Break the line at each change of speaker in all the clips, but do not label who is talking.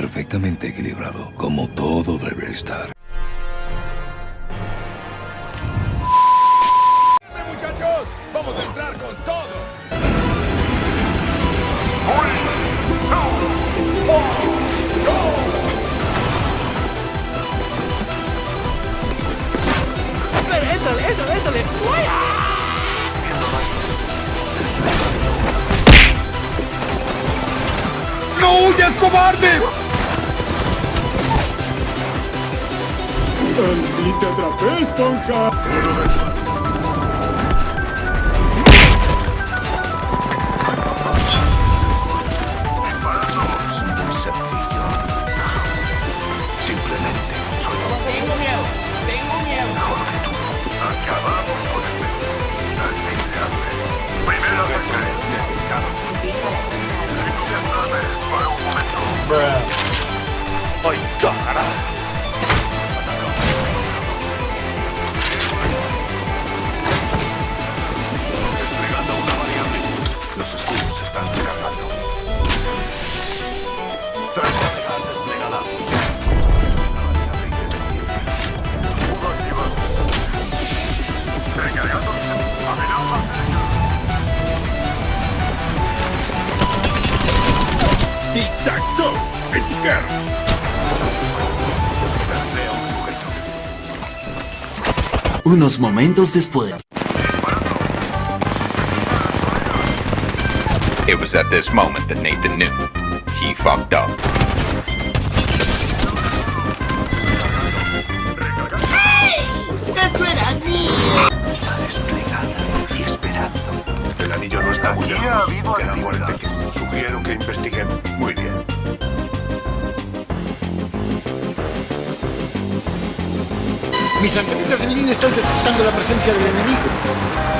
perfectamente equilibrado, como todo debe estar.
muchachos! ¡Vamos a entrar con todo!
¡Éntale, éntale, éntale!
¡No huyas, cobarde!
Und
liegt der Trapezpunker.
Unos momentos después.
It was at this moment that Nathan knew. He fucked up.
Y esperando. El anillo no está muy lejos. Quedan
actividad.
45. Sugiero que investiguen. Muy bien.
Mis antenitas de vinil están detectando la presencia del enemigo.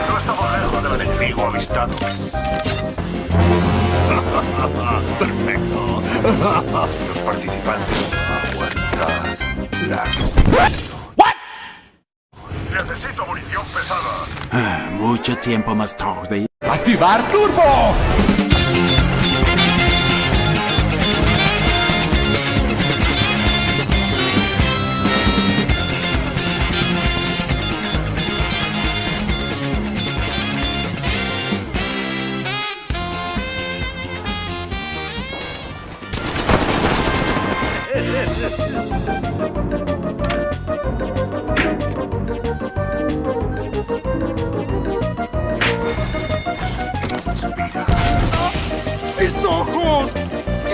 No estamos lejos del enemigo avistado.
Perfecto. Los participantes, aguantad la
Necesito munición pesada.
Ah, mucho tiempo más tarde.
¡Activar turbo!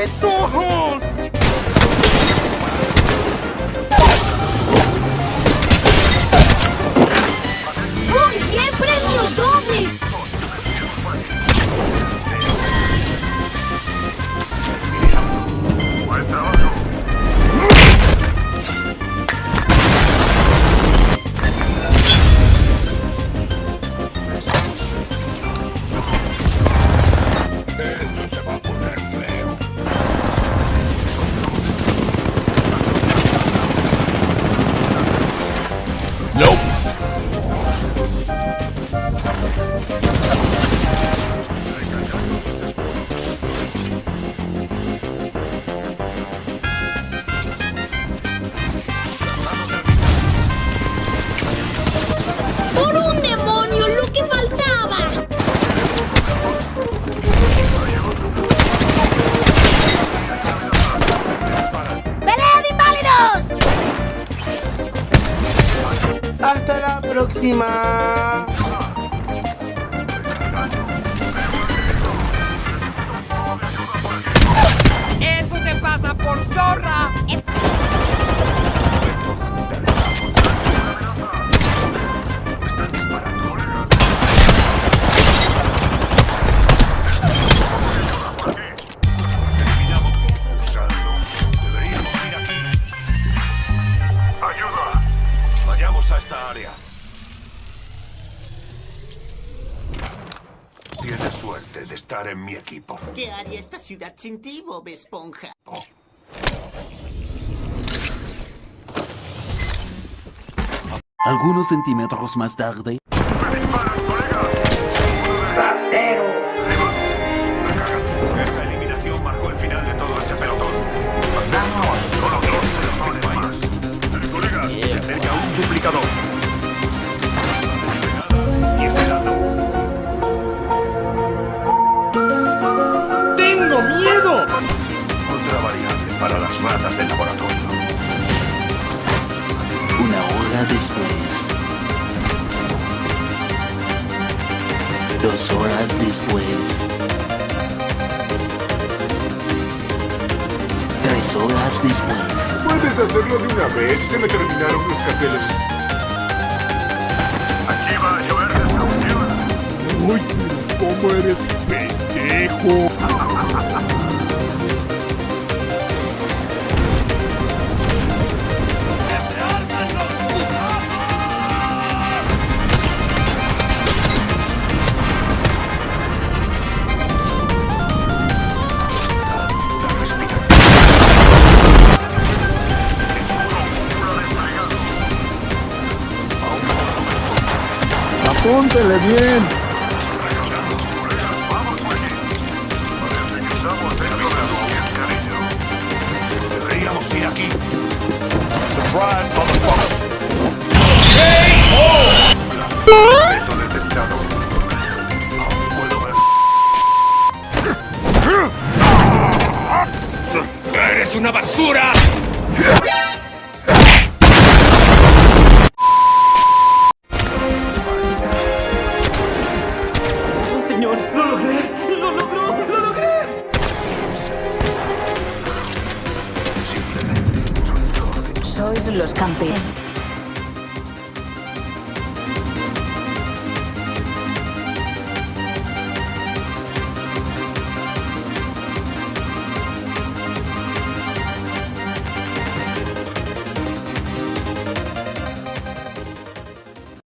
Sussurros! La
Tienes suerte de estar en mi equipo.
¿Qué haría esta ciudad sin ti, Bob Esponja? Oh.
Algunos centímetros más tarde... ¡Me colega! ¡Ratero! ¡Me!
Esa eliminación marcó el final de todo ese pelotón. ¡Solo dos, tres más! ¡Colegas, se un
duplicador! Hora después. Dos horas después. Tres horas después.
Puedes hacerlo de una vez. Se me terminaron los carteles.
Aquí va a llover destrucción.
Uy, pero cómo eres pendejo.
De algo bien.
Deberíamos ir aquí.
Detectado. Aún puedo ver.
¡Eres una basura!
¡Lo logré! ¡Lo logró! ¡Lo logré!
Sois los campeones.